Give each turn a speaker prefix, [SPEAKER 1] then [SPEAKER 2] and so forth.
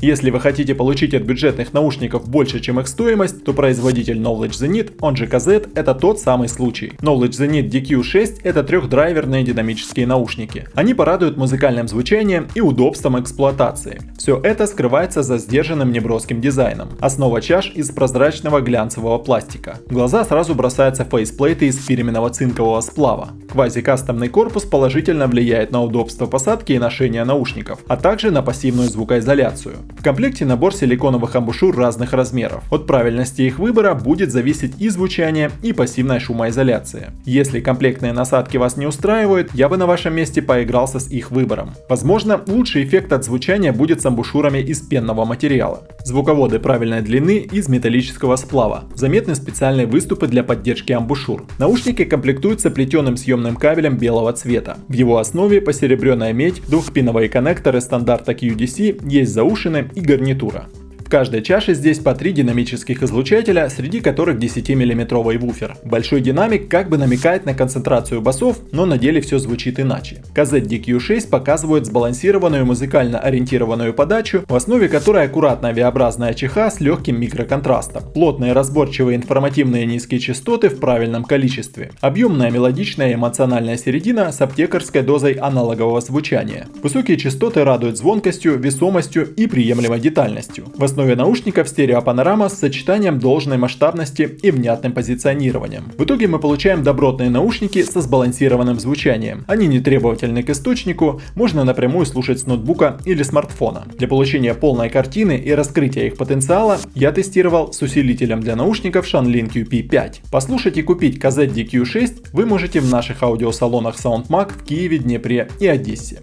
[SPEAKER 1] Если вы хотите получить от бюджетных наушников больше, чем их стоимость, то производитель Knowledge Zenit, он же KZ, это тот самый случай. Knowledge Zenit DQ6 это трехдрайверные динамические наушники. Они порадуют музыкальным звучанием и удобством эксплуатации. Все это скрывается за сдержанным неброским дизайном. Основа чаш из прозрачного глянцевого пластика. Глаза сразу бросаются фейсплейты из фирменного цинкового сплава. Квази-кастомный корпус положительно влияет на удобство посадки и ношения наушников, а также на пассивную звукоизоляцию. В комплекте набор силиконовых амбушюр разных размеров. От правильности их выбора будет зависеть и звучание, и пассивная шумоизоляция. Если комплектные насадки вас не устраивают, я бы на вашем месте поигрался с их выбором. Возможно, лучший эффект от звучания будет с амбушюрами из пенного материала. Звуководы правильной длины из металлического сплава. Заметны специальные выступы для поддержки амбушюр. Наушники комплектуются плетеным съемным кабелем белого цвета. В его основе посеребренная медь, двухпиновые коннекторы стандарта QDC, есть заушины и гарнитура каждой чаше здесь по три динамических излучателя, среди которых 10-миллиметровый вуфер. Большой динамик как бы намекает на концентрацию басов, но на деле все звучит иначе. KZ-DQ6 показывает сбалансированную музыкально ориентированную подачу, в основе которой аккуратная V-образная чеха с легким микроконтрастом. Плотные разборчивые информативные низкие частоты в правильном количестве. Объемная мелодичная эмоциональная середина с аптекарской дозой аналогового звучания. Высокие частоты радуют звонкостью, весомостью и приемлемой детальностью. В основе основе наушников стереопанорама с сочетанием должной масштабности и внятным позиционированием. В итоге мы получаем добротные наушники со сбалансированным звучанием. Они не требовательны к источнику, можно напрямую слушать с ноутбука или смартфона. Для получения полной картины и раскрытия их потенциала я тестировал с усилителем для наушников Shanlin QP5. Послушать и купить KZ DQ6 вы можете в наших аудиосалонах SoundMag в Киеве, Днепре и Одессе.